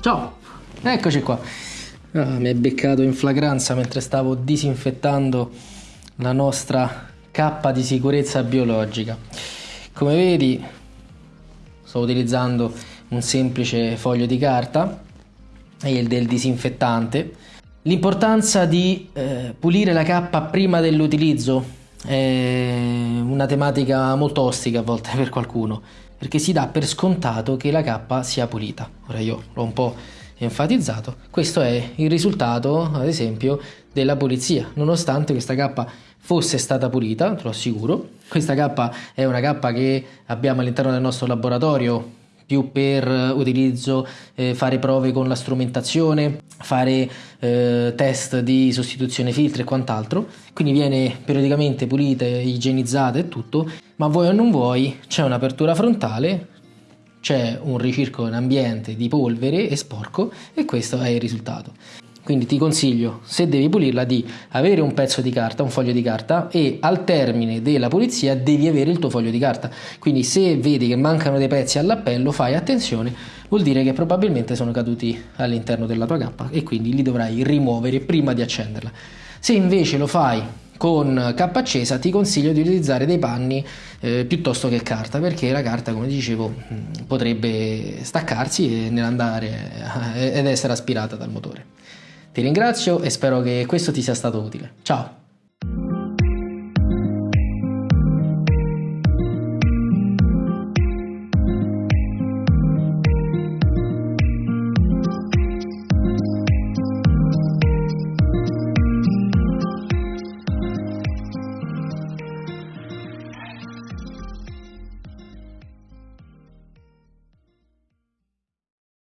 Ciao, eccoci qua. Ah, mi è beccato in flagranza mentre stavo disinfettando la nostra cappa di sicurezza biologica. Come vedi sto utilizzando un semplice foglio di carta e il del disinfettante. L'importanza di eh, pulire la cappa prima dell'utilizzo è una tematica molto ostica a volte per qualcuno, perché si dà per scontato che la cappa sia pulita. Ora io l'ho un po' enfatizzato, questo è il risultato, ad esempio, della pulizia, nonostante questa cappa fosse stata pulita, te lo assicuro. Questa cappa è una cappa che abbiamo all'interno del nostro laboratorio più per utilizzo, eh, fare prove con la strumentazione, fare eh, test di sostituzione filtri e quant'altro. Quindi viene periodicamente pulita, igienizzata e tutto, ma vuoi o non vuoi c'è un'apertura frontale, c'è un ricirco in ambiente di polvere e sporco e questo è il risultato. Quindi ti consiglio, se devi pulirla, di avere un pezzo di carta, un foglio di carta e al termine della pulizia devi avere il tuo foglio di carta. Quindi se vedi che mancano dei pezzi all'appello, fai attenzione, vuol dire che probabilmente sono caduti all'interno della tua cappa e quindi li dovrai rimuovere prima di accenderla. Se invece lo fai con cappa accesa ti consiglio di utilizzare dei panni eh, piuttosto che carta perché la carta come dicevo mm, potrebbe staccarsi e nell'andare eh, ed essere aspirata dal motore. Ti ringrazio e spero che questo ti sia stato utile. Ciao!